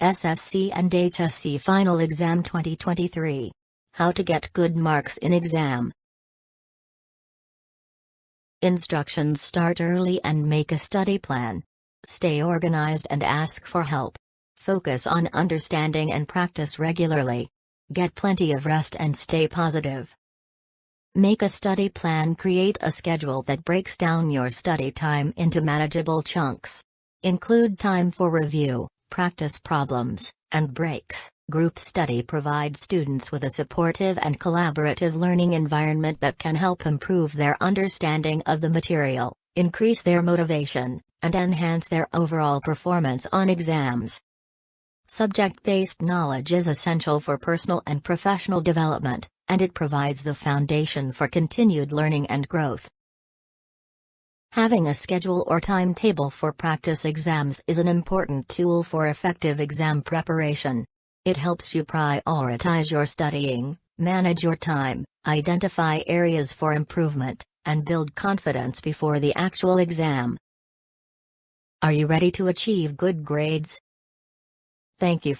SSC and HSC Final Exam 2023. How to get good marks in exam. Instructions Start early and make a study plan. Stay organized and ask for help. Focus on understanding and practice regularly. Get plenty of rest and stay positive. Make a study plan Create a schedule that breaks down your study time into manageable chunks. Include time for review, practice problems, and breaks. Group study provides students with a supportive and collaborative learning environment that can help improve their understanding of the material, increase their motivation, and enhance their overall performance on exams. Subject-based knowledge is essential for personal and professional development, and it provides the foundation for continued learning and growth. Having a schedule or timetable for practice exams is an important tool for effective exam preparation. It helps you prioritize your studying, manage your time, identify areas for improvement, and build confidence before the actual exam. Are you ready to achieve good grades? Thank you